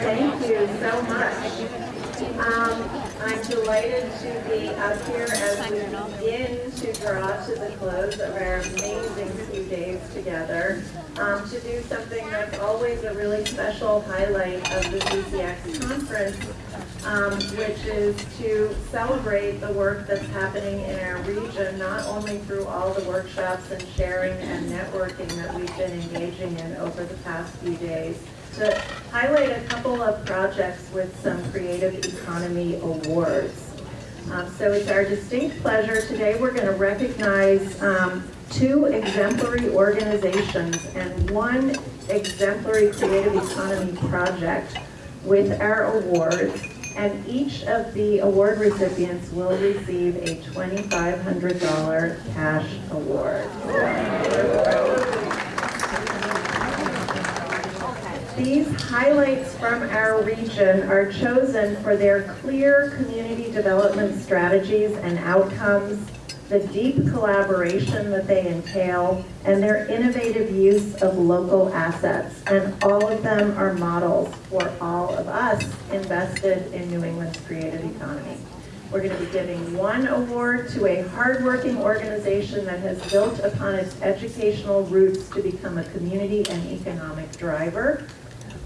Thank you so much. Um, I'm delighted to be up here as we begin to draw to the close of our amazing few days together um, to do something that's always a really special highlight of the CCX conference, um, which is to celebrate the work that's happening in our region, not only through all the workshops and sharing and networking that we've been engaging in over the past few days, to highlight a couple of projects with some Creative Economy Awards. Um, so it's our distinct pleasure today we're going to recognize um, two exemplary organizations and one exemplary creative economy project with our awards and each of the award recipients will receive a $2,500 cash award. These highlights from our region are chosen for their clear community development strategies and outcomes, the deep collaboration that they entail, and their innovative use of local assets. And all of them are models for all of us invested in New England's creative economy. We're going to be giving one award to a hardworking organization that has built upon its educational roots to become a community and economic driver.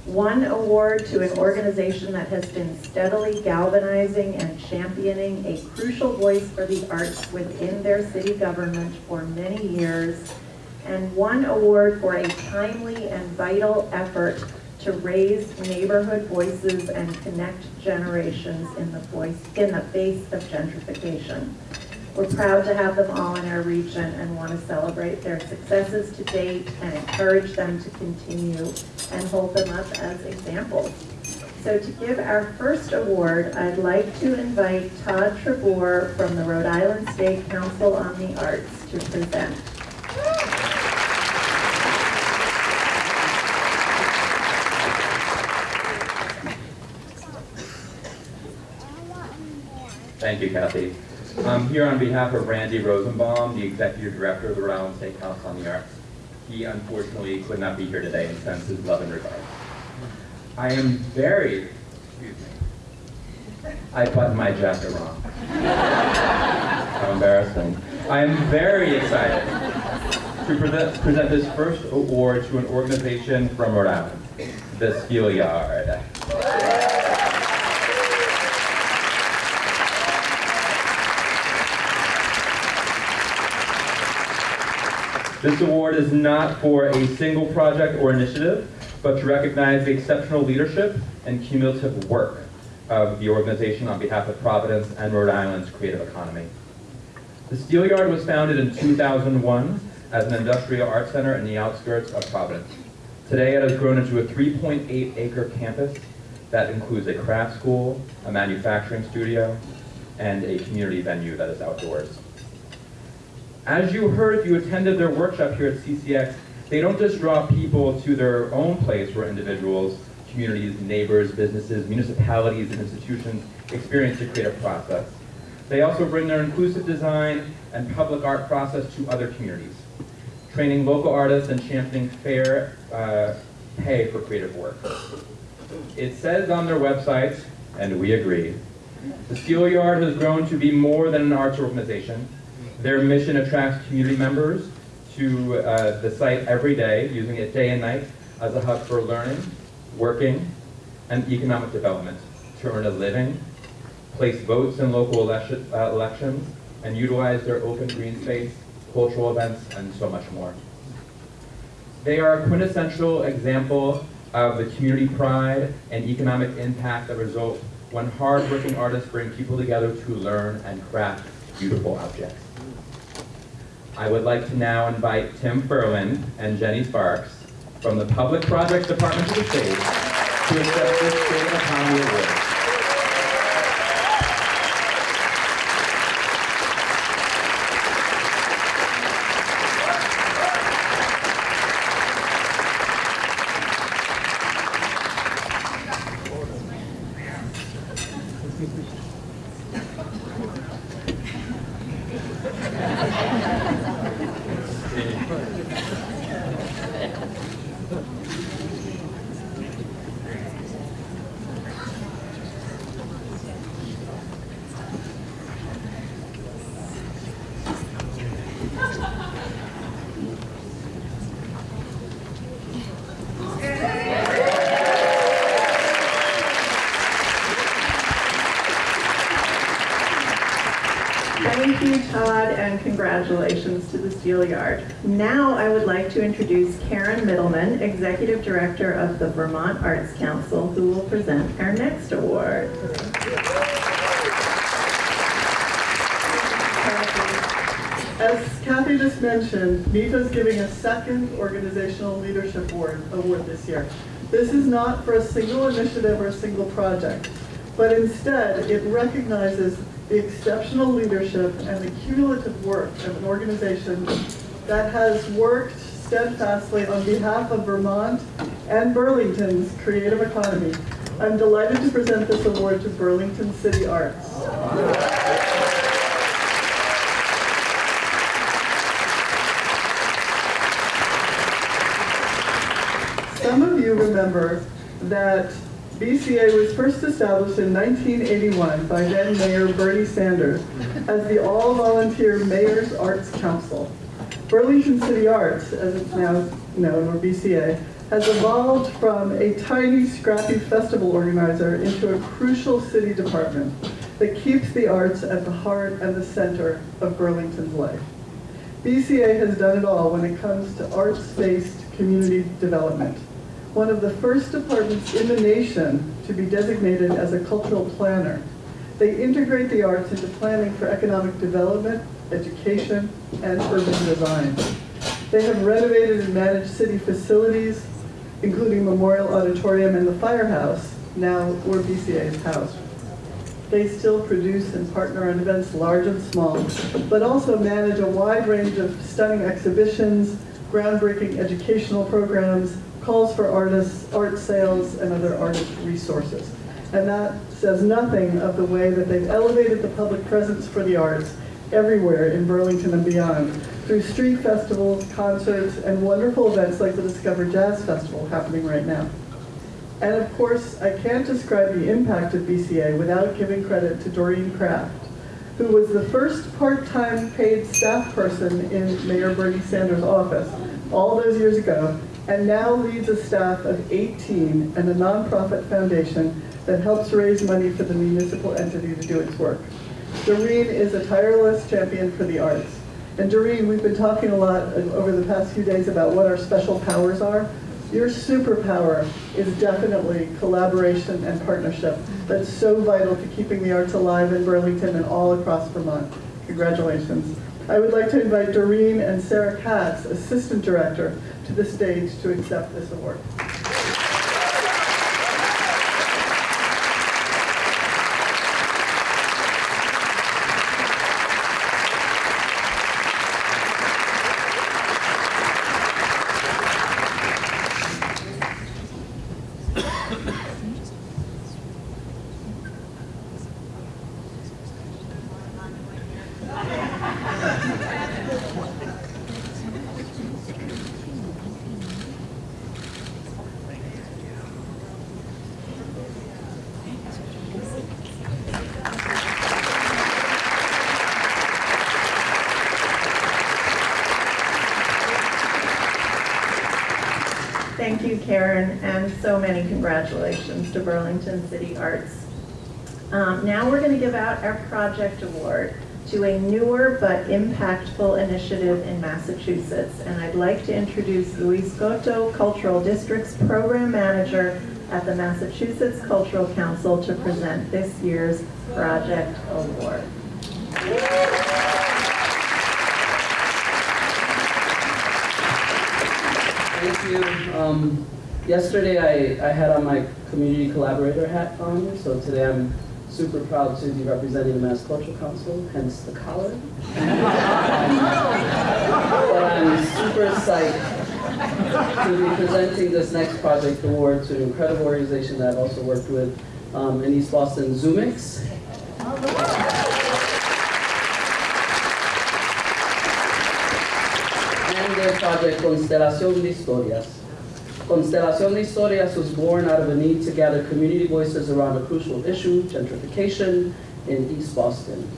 One award to an organization that has been steadily galvanizing and championing a crucial voice for the arts within their city government for many years, and one award for a timely and vital effort to raise neighborhood voices and connect generations in the voice in the face of gentrification. We're proud to have them all in our region and want to celebrate their successes to date and encourage them to continue and hold them up as examples. So to give our first award, I'd like to invite Todd Trebor from the Rhode Island State Council on the Arts to present. Thank you, Kathy. I'm here on behalf of Randy Rosenbaum, the Executive Director of the Rhode Island State Council on the Arts. He unfortunately could not be here today and sends his love and regard. I am very, excuse me, I buttoned my jacket wrong. How embarrassing. I am very excited to present, present this first award to an organization from Rhode Island, the Steelyard. This award is not for a single project or initiative, but to recognize the exceptional leadership and cumulative work of the organization on behalf of Providence and Rhode Island's creative economy. The Steelyard was founded in 2001 as an industrial art center in the outskirts of Providence. Today it has grown into a 3.8 acre campus that includes a craft school, a manufacturing studio, and a community venue that is outdoors. As you heard you attended their workshop here at CCX, they don't just draw people to their own place where individuals, communities, neighbors, businesses, municipalities, and institutions experience the creative process. They also bring their inclusive design and public art process to other communities, training local artists and championing fair uh, pay for creative work. It says on their website, and we agree, the Steelyard has grown to be more than an arts organization. Their mission attracts community members to uh, the site every day, using it day and night as a hub for learning, working, and economic development to earn a living, place votes in local election, uh, elections, and utilize their open green space, cultural events, and so much more. They are a quintessential example of the community pride and economic impact that result when hard-working artists bring people together to learn and craft beautiful objects. I would like to now invite Tim Furlan and Jenny Sparks from the Public Projects Department of the state to accept this State of Economy Award. Steelyard. Now I would like to introduce Karen Mittelman, Executive Director of the Vermont Arts Council, who will present our next award. As Kathy just mentioned, NEFA is giving a second Organizational Leadership Award, award this year. This is not for a single initiative or a single project, but instead it recognizes the exceptional leadership and the cumulative work of an organization that has worked steadfastly on behalf of Vermont and Burlington's creative economy. I'm delighted to present this award to Burlington City Arts. Some of you remember that BCA was first established in 1981 by then Mayor Bernie Sanders as the all-volunteer Mayor's Arts Council. Burlington City Arts, as it's now known, or BCA, has evolved from a tiny, scrappy festival organizer into a crucial city department that keeps the arts at the heart and the center of Burlington's life. BCA has done it all when it comes to arts-based community development. One of the first departments in the nation to be designated as a cultural planner. They integrate the arts into planning for economic development, education, and urban design. They have renovated and managed city facilities, including Memorial Auditorium and the Firehouse, now where BCA is housed. They still produce and partner on events large and small, but also manage a wide range of stunning exhibitions, groundbreaking educational programs, calls for artists, art sales, and other artist resources. And that says nothing of the way that they've elevated the public presence for the arts everywhere in Burlington and beyond through street festivals, concerts, and wonderful events like the Discover Jazz Festival happening right now. And of course, I can't describe the impact of BCA without giving credit to Doreen Kraft, who was the first part-time paid staff person in Mayor Bernie Sanders' office all those years ago, and now leads a staff of 18 and a nonprofit foundation that helps raise money for the municipal entity to do its work. Doreen is a tireless champion for the arts. And Doreen, we've been talking a lot over the past few days about what our special powers are. Your superpower is definitely collaboration and partnership. That's so vital to keeping the arts alive in Burlington and all across Vermont. Congratulations. I would like to invite Doreen and Sarah Katz, Assistant Director, to the stage to accept this award. Thank you, Karen, and so many congratulations to Burlington City Arts. Um, now we're going to give out our project award to a newer but impactful initiative in Massachusetts. And I'd like to introduce Luis Cotto, Cultural District's Program Manager at the Massachusetts Cultural Council to present this year's project award. Thank you. Um, yesterday I, I had on my community collaborator hat on, so today I'm super proud to be representing the Mass Cultural Council, hence the collar. Um, but I'm super psyched to be presenting this next project award to an incredible organization that I've also worked with um, in East Boston, Zumix. and their project Constelación de Historias. Constelación de Historias was born out of a need to gather community voices around a crucial issue, gentrification, in East Boston.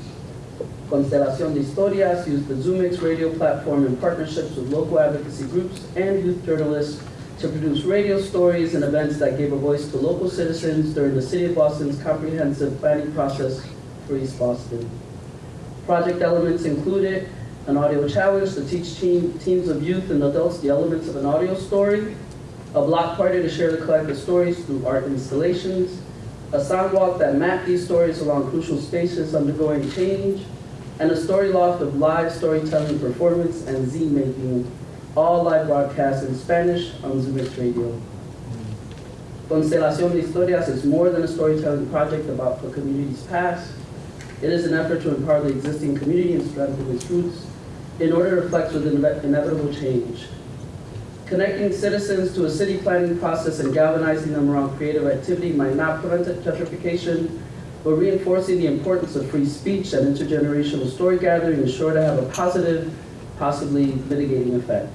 Constelación de Historias used the Zumix radio platform in partnerships with local advocacy groups and youth journalists to produce radio stories and events that gave a voice to local citizens during the City of Boston's comprehensive planning process for East Boston. Project elements included an audio challenge to teach teen, teams of youth and adults the elements of an audio story, a block party to share the collective stories through art installations, a sound walk that mapped these stories along crucial spaces undergoing change, and a story loft of live storytelling performance and Z-making, all live broadcasts in Spanish on Zumix Radio. Constelación de Historias is more than a storytelling project about the community's past. It is an effort to empower the existing community and strengthen its roots in order to flex with ine- inevitable change. Connecting citizens to a city planning process and galvanizing them around creative activity might not prevent gentrification, but reinforcing the importance of free speech and intergenerational story gathering is sure to have a positive, possibly mitigating effect.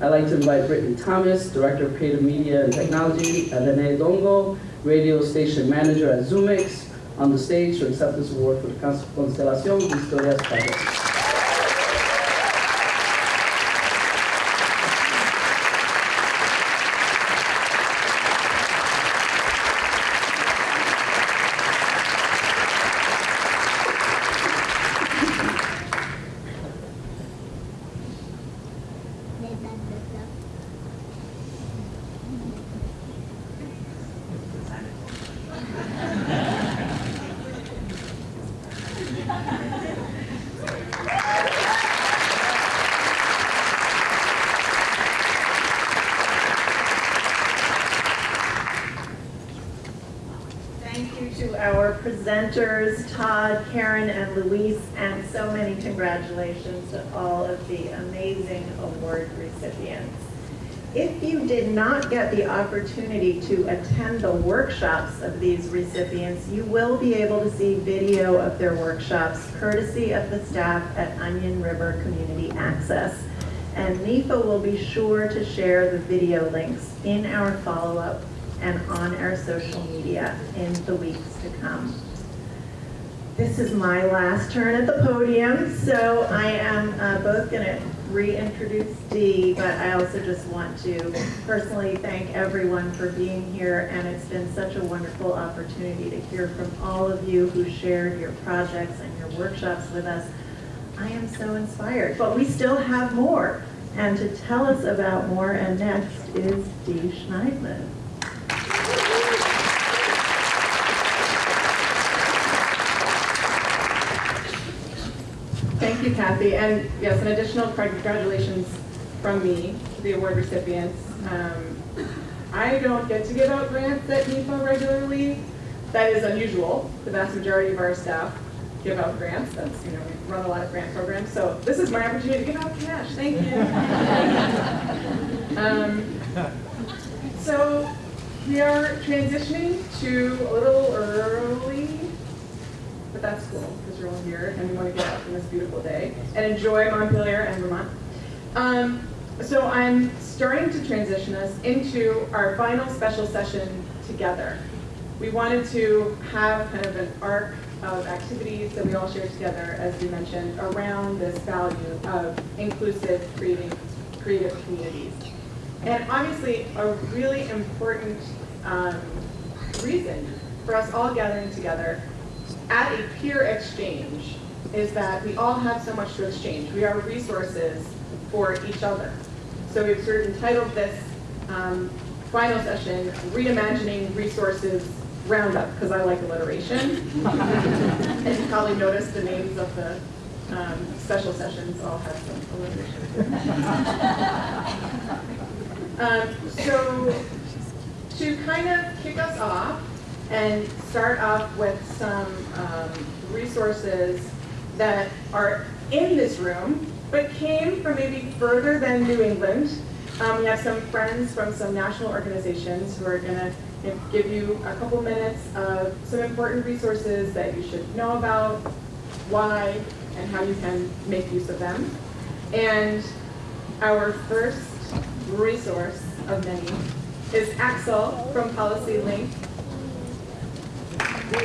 I'd like to invite Brittany Thomas, Director of Creative Media and Technology, and Rene Dongo, Radio Station Manager at Zumix, on the stage to accept this award for the Constelación de Historias project. Thank you to our presenters, Todd, And so many congratulations to all of the amazing award recipients. If you did not get the opportunity to attend the workshops of these recipients, you will be able to see video of their workshops courtesy of the staff at Onion River Community Access. And NEFA will be sure to share the video links in our follow-up and on our social media in the weeks to come. This is my last turn at the podium, so I am uh, both going to reintroduce Dee, but I also just want to personally thank everyone for being here, and it's been such a wonderful opportunity to hear from all of you who shared your projects and your workshops with us. I am so inspired, but we still have more. And to tell us about more and next is Dee Schneidman. Thank you, Kathy. And yes, an additional congratulations from me to the award recipients. Um, I don't get to give out grants at NEFA regularly. That is unusual. The vast majority of our staff give out grants. That's, you know, we run a lot of grant programs. So this is my opportunity to give out cash. Thank you. um, so we are transitioning to a little early but that's cool here and we want to get out on this beautiful day and enjoy Montpelier and Vermont. Um, so I'm starting to transition us into our final special session together. We wanted to have kind of an arc of activities that we all share together, as we mentioned, around this value of inclusive creating, creative communities. And obviously, a really important um, reason for us all gathering together at a peer exchange is that we all have so much to exchange. We are resources for each other. So we've sort of entitled this um, final session, Reimagining Resources Roundup, because I like alliteration. and you probably noticed the names of the um, special sessions all have some alliteration. um, so to kind of kick us off, and start off with some um, resources that are in this room, but came from maybe further than New England. Um, we have some friends from some national organizations who are going to give you a couple minutes of some important resources that you should know about, why, and how you can make use of them. And our first resource of many is Axel from Policy Link Good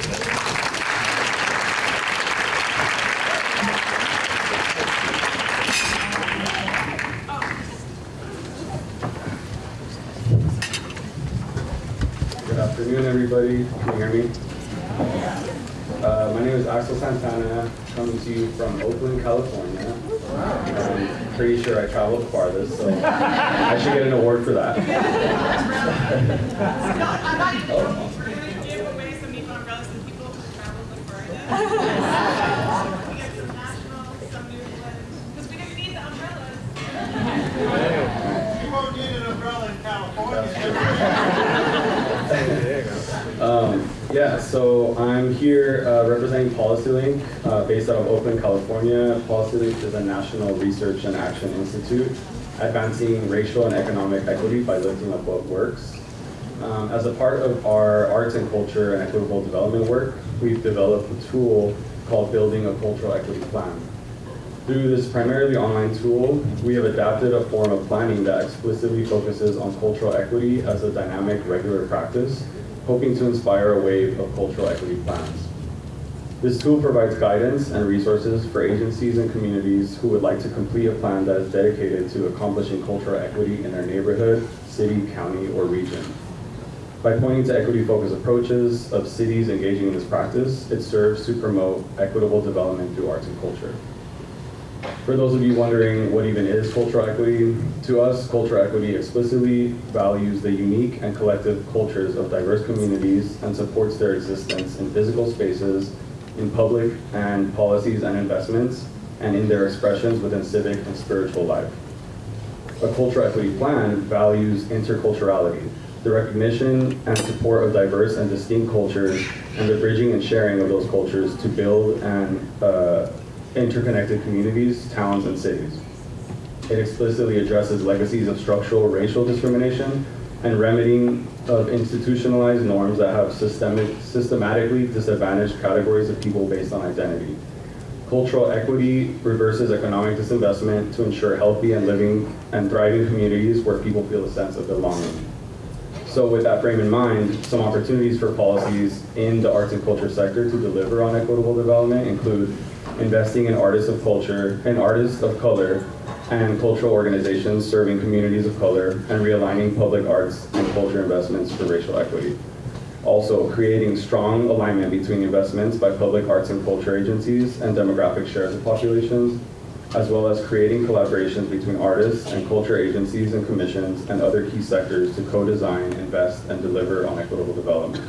afternoon, everybody. Can you hear me? Uh, my name is Axel Santana, coming to you from Oakland, California. I'm pretty sure I traveled farthest, so I should get an award for that. I'm Um, yeah, so I'm here uh, representing PolicyLink, uh, based out of Oakland, California. PolicyLink is a national research and action institute advancing racial and economic equity by lifting up what works. Um, as a part of our arts and culture and equitable development work, we've developed a tool called Building a Cultural Equity Plan. Through this primarily online tool, we have adapted a form of planning that explicitly focuses on cultural equity as a dynamic, regular practice, hoping to inspire a wave of cultural equity plans. This tool provides guidance and resources for agencies and communities who would like to complete a plan that is dedicated to accomplishing cultural equity in their neighborhood, city, county, or region. By pointing to equity-focused approaches of cities engaging in this practice, it serves to promote equitable development through arts and culture. For those of you wondering what even is cultural equity, to us, cultural equity explicitly values the unique and collective cultures of diverse communities and supports their existence in physical spaces, in public and policies and investments, and in their expressions within civic and spiritual life. A cultural equity plan values interculturality, the recognition and support of diverse and distinct cultures, and the bridging and sharing of those cultures to build and uh, interconnected communities, towns, and cities. It explicitly addresses legacies of structural racial discrimination and remedying of institutionalized norms that have systemic, systematically disadvantaged categories of people based on identity. Cultural equity reverses economic disinvestment to ensure healthy and living and thriving communities where people feel a sense of belonging. So with that frame in mind, some opportunities for policies in the arts and culture sector to deliver on equitable development include investing in artists of culture and artists of color and cultural organizations serving communities of color and realigning public arts and culture investments for racial equity. Also, creating strong alignment between investments by public arts and culture agencies and demographic shares of populations, as well as creating collaborations between artists and culture agencies and commissions and other key sectors to co-design, invest, and deliver on equitable development.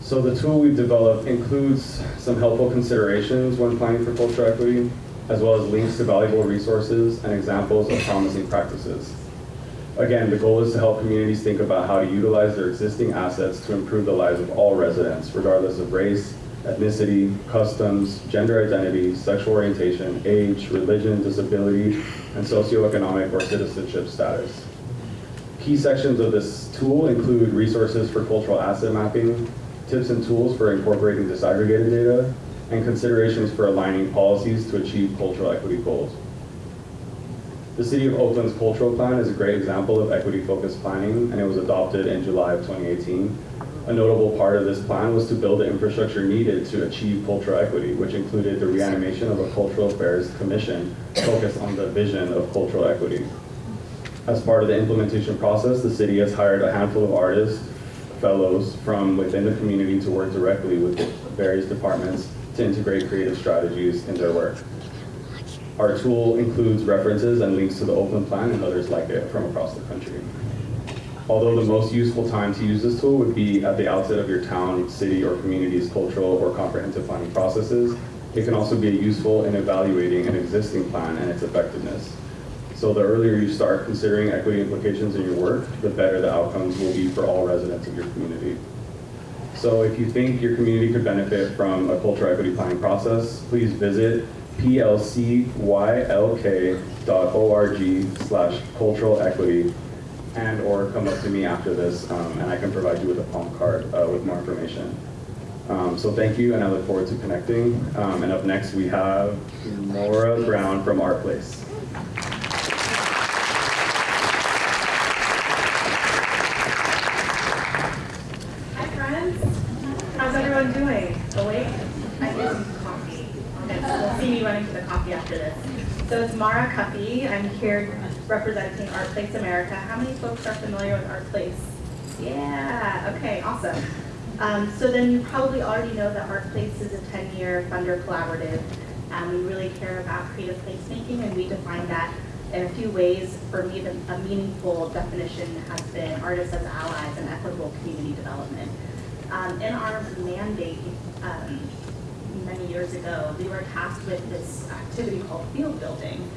So the tool we've developed includes some helpful considerations when planning for cultural equity, as well as links to valuable resources and examples of promising practices. Again, the goal is to help communities think about how to utilize their existing assets to improve the lives of all residents, regardless of race, ethnicity, customs, gender identity, sexual orientation, age, religion, disability, and socioeconomic or citizenship status. Key sections of this tool include resources for cultural asset mapping, tips and tools for incorporating disaggregated data, and considerations for aligning policies to achieve cultural equity goals. The City of Oakland's cultural plan is a great example of equity-focused planning, and it was adopted in July of 2018. A notable part of this plan was to build the infrastructure needed to achieve cultural equity, which included the reanimation of a cultural affairs commission focused on the vision of cultural equity. As part of the implementation process, the city has hired a handful of artists, fellows from within the community to work directly with various departments to integrate creative strategies in their work. Our tool includes references and links to the open Plan and others like it from across the country. Although the most useful time to use this tool would be at the outset of your town, city, or community's cultural or comprehensive planning processes, it can also be useful in evaluating an existing plan and its effectiveness. So the earlier you start considering equity implications in your work, the better the outcomes will be for all residents of your community. So if you think your community could benefit from a cultural equity planning process, please visit plcylk.org slash cultural equity and or come up to me after this um, and I can provide you with a palm card uh, with more information. Um, so thank you and I look forward to connecting. Um, and up next we have Laura Brown from Art Place. Hi, friends. How's everyone doing? Awake? I some coffee. We'll see running the coffee after this. So it's Mara Cuffy. I'm here representing Art Place America. How many folks are familiar with Art Place? Yeah, okay, awesome. Um, so then you probably already know that Art Place is a 10-year funder collaborative. Um, we really care about creative placemaking and we define that in a few ways. For me, the, a meaningful definition has been artists as allies and equitable community development. Um, in our mandate, um, many years ago, we were tasked with this activity called field building.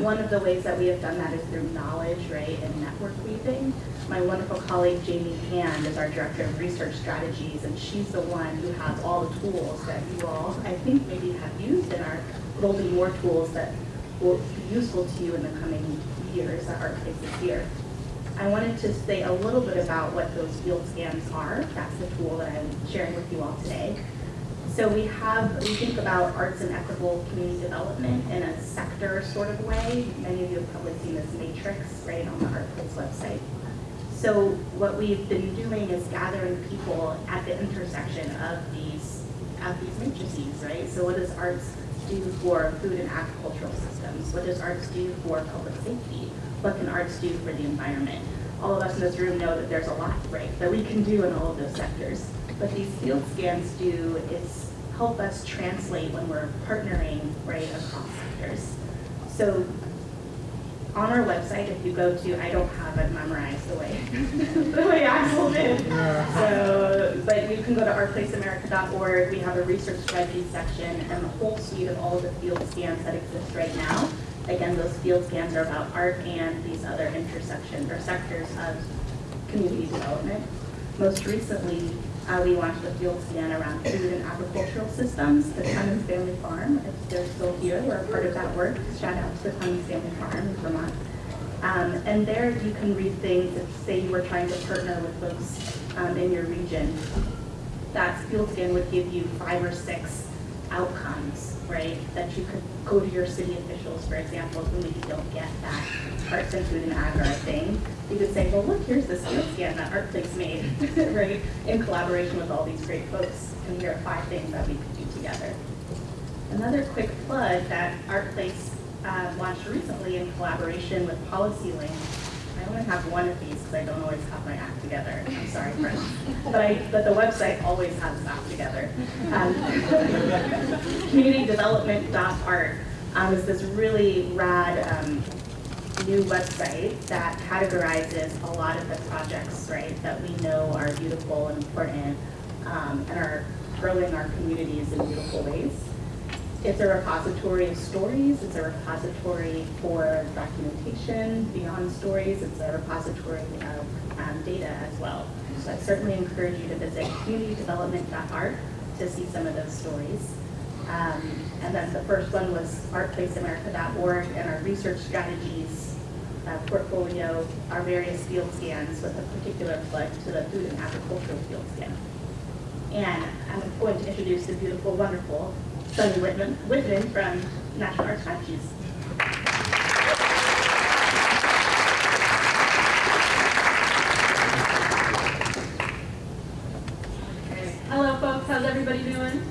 One of the ways that we have done that is through knowledge, right, and network weaving. My wonderful colleague Jamie Hand is our Director of Research Strategies, and she's the one who has all the tools that you all, I think, maybe have used and are building more tools that will be useful to you in the coming years that ArtPlace is here. I wanted to say a little bit about what those field scans are. That's the tool that I'm sharing with you all today. So we have, we think about arts and equitable community development in a sector sort of way. Many of you have probably seen this matrix, right, on the ArtPlace website. So what we've been doing is gathering people at the intersection of these, of these matrices, right? So what does arts do for food and agricultural systems? What does arts do for public safety? What can arts do for the environment? All of us in this room know that there's a lot, right, that we can do in all of those sectors. What these field scans do is help us translate when we're partnering, right, across sectors. So on our website, if you go to, I don't have it memorized the way, the way Axel did. So, but you can go to artplaceamerica.org. We have a research strategy section and the whole suite of all of the field scans that exist right now. Again, those field scans are about art and these other intersections or sectors of community development. Most recently, uh, we launched a field scan around food and agricultural systems, the Clemmons Family Farm. If they're still here, we're a part of that work. Shout out to the Clemmons Family Farm in Vermont. Um, and there you can read things, if say you were trying to partner with folks um, in your region, that field scan would give you five or six outcomes, right? That you could go to your city officials, for example, who maybe don't get that arts and food and ag are a thing. You could say, well, look, here's this field scan that ArtPlace made, right? In collaboration with all these great folks. And here are five things that we could do together. Another quick plug that ArtPlace uh, launched recently in collaboration with PolicyLink. I only have one of these because I don't always have my act together. I'm sorry, friends. But, I, but the website always has its act together. Um, communitydevelopment.art um, is this really rad um, new website that categorizes a lot of the projects, right, that we know are beautiful and important um, and are growing our communities in beautiful ways. It's a repository of stories. It's a repository for documentation beyond stories. It's a repository of um, data as well. So I certainly encourage you to visit communitydevelopment.art to see some of those stories. Um, and then the first one was artplaceamerica.org and our research strategies uh, portfolio, our various field scans with a particular plug to the food and agricultural field scan. And I'm going to introduce the beautiful, wonderful Sunny Whitman, Whitman from National Art Strategies. Hello folks, how's everybody doing?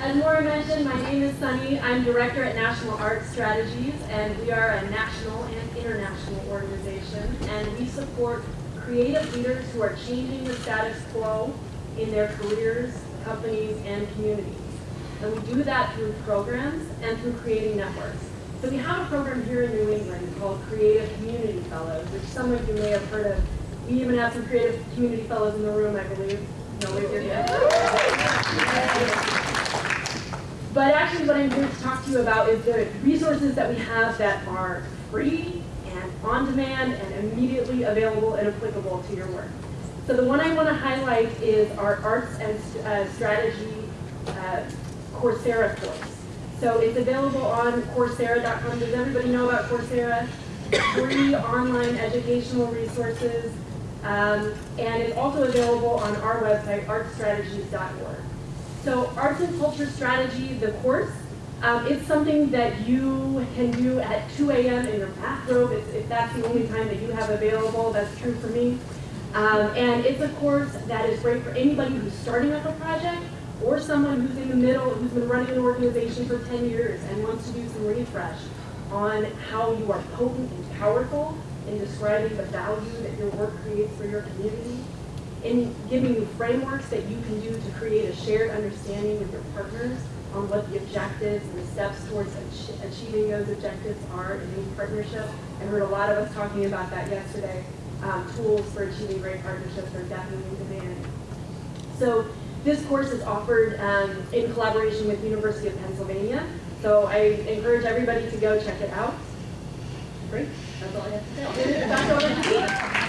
As Laura mentioned, my name is Sunny. I'm director at National Art Strategies and we are a national and international organization and we support creative leaders who are changing the status quo in their careers, companies, and communities. And we do that through programs and through creating networks. So we have a program here in New England called Creative Community Fellows, which some of you may have heard of. We even have some creative community fellows in the room, I believe. No, we're here. But actually what I'm here to talk to you about is the resources that we have that are free and on demand and immediately available and applicable to your work. So the one I want to highlight is our Arts and uh, Strategy uh, Coursera course. So it's available on Coursera.com. Does everybody know about Coursera? Free online educational resources. Um, and it's also available on our website, artstrategies.org. So Arts and Culture Strategy, the course, um, it's something that you can do at 2 a.m. in your bathrobe if, if that's the only time that you have available. That's true for me. Um, and it's a course that is great for anybody who's starting up a project or someone who's in the middle, who's been running an organization for 10 years and wants to do some refresh on how you are potent and powerful in describing the value that your work creates for your community. In giving you frameworks that you can do to create a shared understanding with your partners on what the objectives and the steps towards ach- achieving those objectives are in any partnership. I heard a lot of us talking about that yesterday. Um, tools for achieving great partnerships are definitely in demand. So this course is offered um, in collaboration with University of Pennsylvania. So I encourage everybody to go check it out. Great, that's all I have to say.